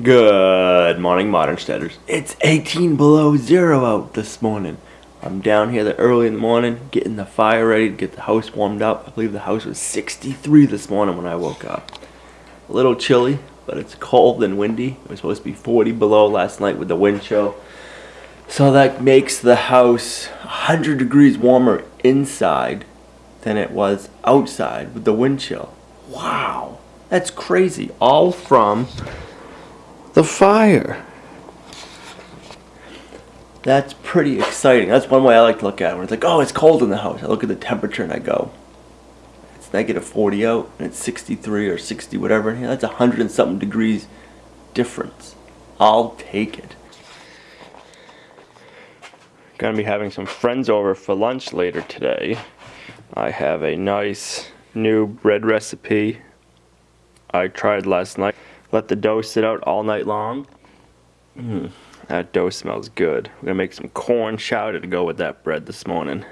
Good morning, Modern Steaders. It's 18 below zero out this morning. I'm down here early in the morning, getting the fire ready to get the house warmed up. I believe the house was 63 this morning when I woke up. A little chilly, but it's cold and windy. It was supposed to be 40 below last night with the wind chill. So that makes the house 100 degrees warmer inside than it was outside with the wind chill. Wow, that's crazy. All from the fire. That's pretty exciting. That's one way I like to look at it. When it's like, oh, it's cold in the house. I look at the temperature and I go, it's negative 40 out and it's 63 or 60, whatever. Yeah, that's 100 and something degrees difference. I'll take it. Gonna be having some friends over for lunch later today. I have a nice new bread recipe I tried last night. Let the dough sit out all night long. Mm, that dough smells good. We're gonna make some corn chowder to go with that bread this morning.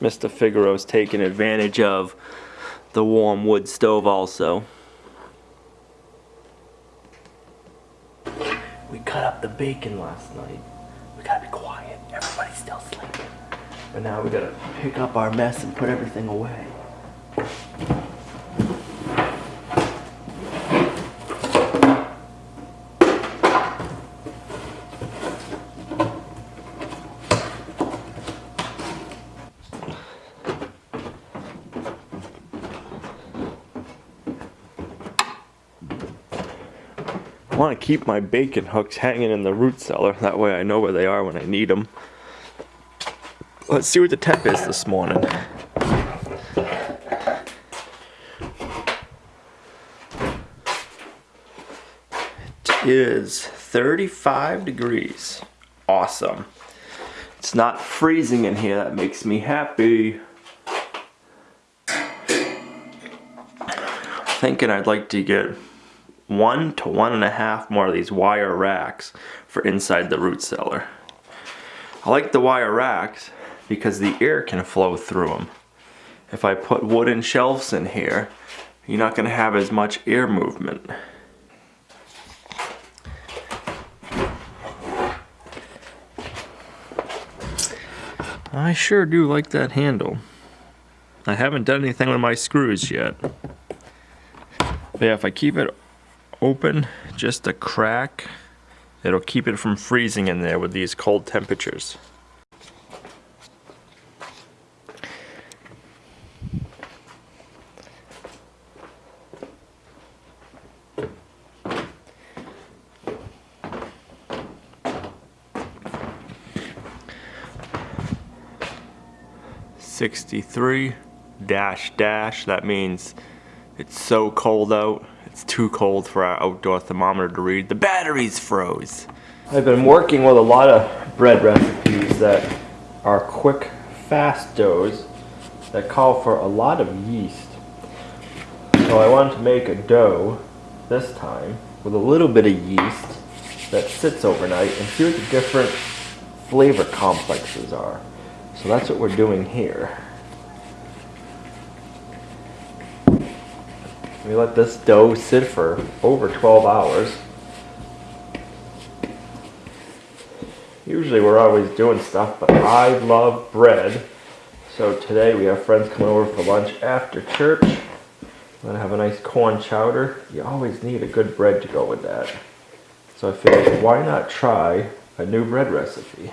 Mr. Figaro's taking advantage of the warm wood stove also. We cut up the bacon last night. We gotta be quiet. Everybody's still sleeping. But now we gotta pick up our mess and put everything away. Want to keep my bacon hooks hanging in the root cellar. That way I know where they are when I need them. Let's see what the temp is this morning. It is 35 degrees. Awesome. It's not freezing in here. That makes me happy. Thinking I'd like to get one to one and a half more of these wire racks for inside the root cellar. I like the wire racks because the air can flow through them. If I put wooden shelves in here, you're not going to have as much air movement. I sure do like that handle. I haven't done anything with my screws yet. But yeah, if I keep it open just a crack. It'll keep it from freezing in there with these cold temperatures. Sixty-three dash dash, that means it's so cold out it's too cold for our outdoor thermometer to read. The batteries froze. I've been working with a lot of bread recipes that are quick, fast doughs that call for a lot of yeast. So I wanted to make a dough this time with a little bit of yeast that sits overnight and see what the different flavor complexes are. So that's what we're doing here. We let this dough sit for over 12 hours. Usually we're always doing stuff, but I love bread. So today we have friends coming over for lunch after church. I'm gonna have a nice corn chowder. You always need a good bread to go with that. So I figured, why not try a new bread recipe?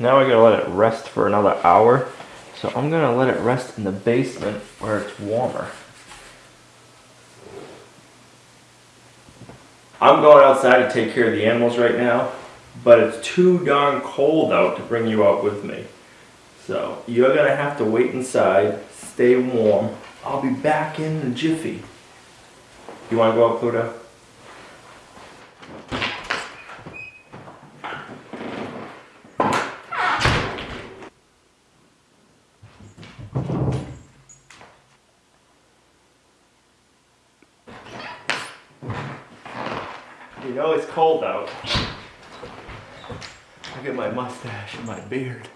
Now I gotta let it rest for another hour. So I'm gonna let it rest in the basement where it's warmer. I'm going outside to take care of the animals right now, but it's too darn cold out to bring you out with me. So you're gonna have to wait inside, stay warm. I'll be back in a jiffy. You wanna go out, Pluto? You know it's cold out. Look at my mustache and my beard.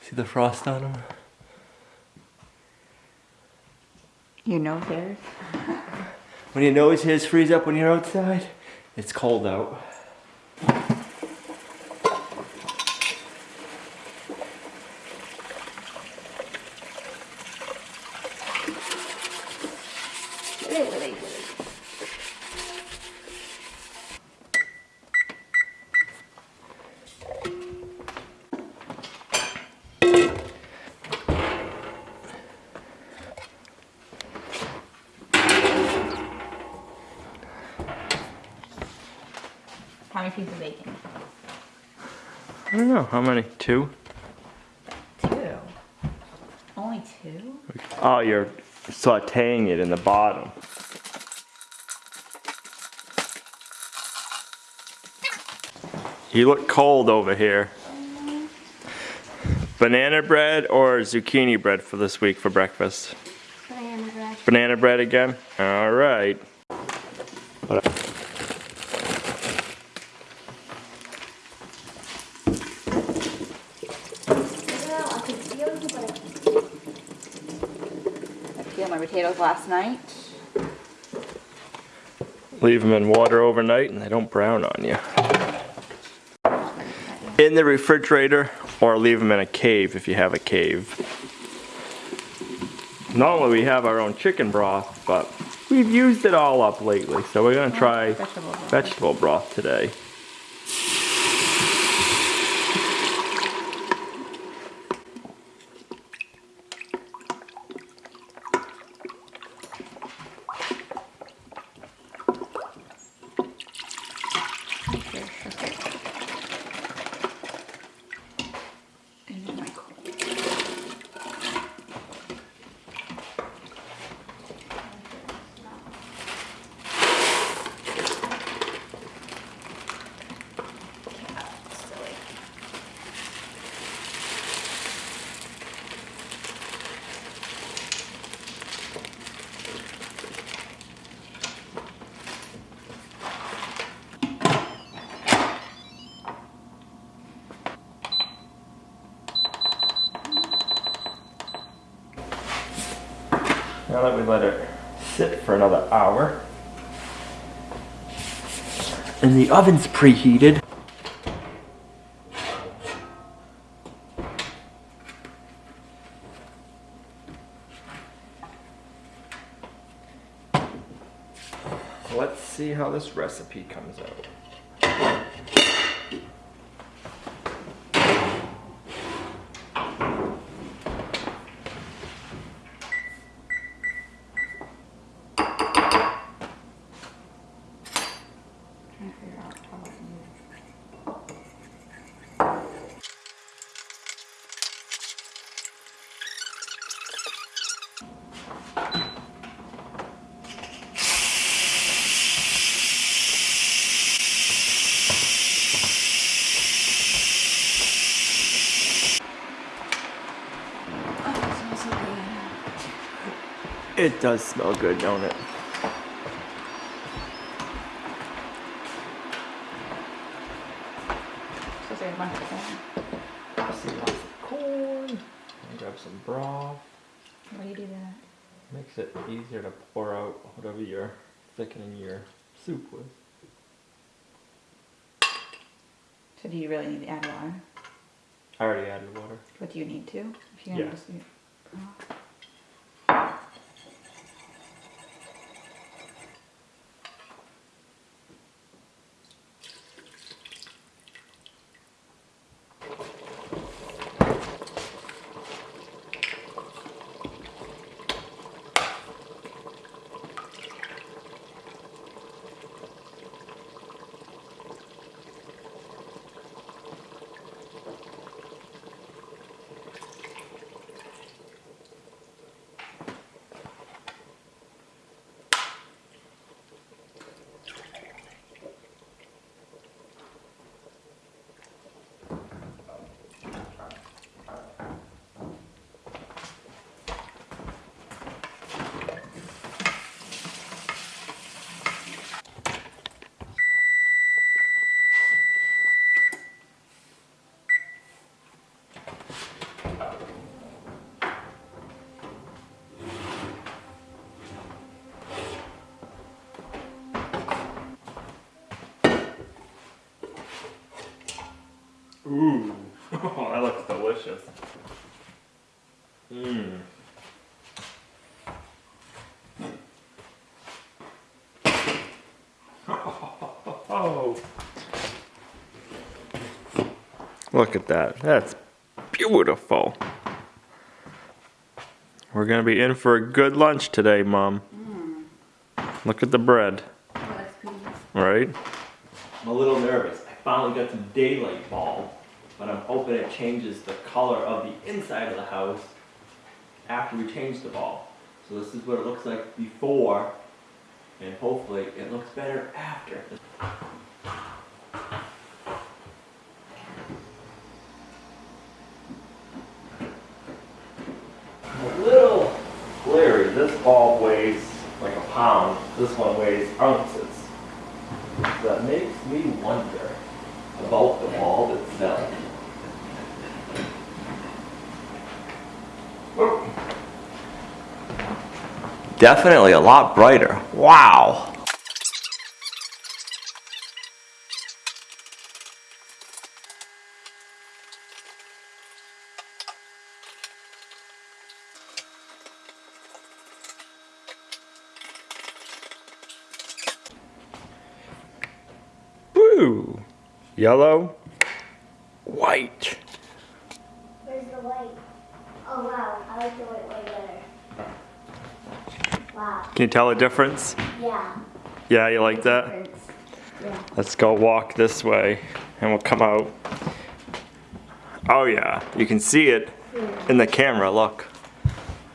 See the frost on them? You know hairs? When your nose hairs freeze up when you're outside, it's cold out. How many pieces of bacon? I don't know, how many? Two? Two. Only two? Oh, you're sauteing it in the bottom. You look cold over here. Banana bread or zucchini bread for this week for breakfast? Banana bread. Banana bread again? All right. Well, I could feel you, but I I peeled my potatoes last night. Leave them in water overnight and they don't brown on you. In the refrigerator or leave them in a cave if you have a cave. Normally we have our own chicken broth, but we've used it all up lately, so we're gonna try vegetable broth. vegetable broth today. Now that we let it sit for another hour. And the oven's preheated. Let's see how this recipe comes out. Trying to figure out how I can use Oh, it smells so good. It does smell good, don't it? So say a corn. See lots of corn. And grab some broth. Why do you do that? Makes it easier to pour out whatever you're thickening your soup with. So do you really need to add water? I already added water. But do you need to? If you're Yeah. Gonna just do- delicious. Mmm. Oh. Look at that. That's beautiful. We're gonna be in for a good lunch today, Mom. Hmm. Look at the bread, oh, Alex, please. right? I'm a little nervous. I finally got some daylight bulb, but I'm hoping it changes the color of the inside of the house after we change the bulb. So this is what it looks like before, and hopefully it looks better after. A little glary. This bulb weighs like a pound. This one weighs ounces. That makes me wonder about the bulb itself. Definitely a lot brighter. Wow. Woo! Yellow, white. Where's the white? Oh wow, I like the white way better. Wow. Can you tell the difference? Yeah. Yeah, you like that? Yeah. Let's go walk this way and we'll come out. Oh yeah, you can see it in the camera, look.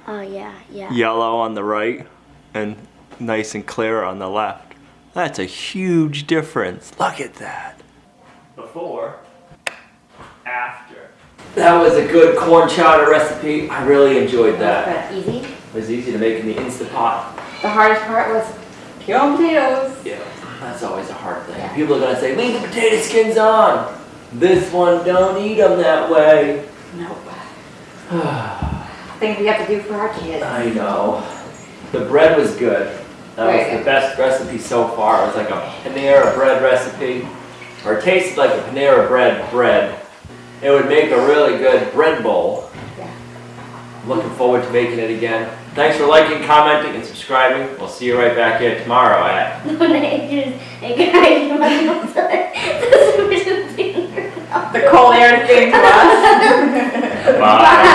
Oh yeah, yeah. Yellow on the right and nice and clear on the left. That's a huge difference. Look at that. Before, after. That was a good corn chowder recipe. I really enjoyed that. Easy. It was easy to make in the Instapot. The hardest part was peeling potatoes. Yeah, that's always a hard thing. People are gonna say, leave the potato skins on. This one, don't eat them that way. Nope. Things we have to do for our kids. I know. The bread was good. That was the best recipe so far. It was like a Panera bread recipe, or it tasted like a Panera bread bread. It would make a really good bread bowl. Yeah. Looking forward to making it again. Thanks for liking, commenting, and subscribing. We'll see you right back here tomorrow at The cold air thing to us. Bye.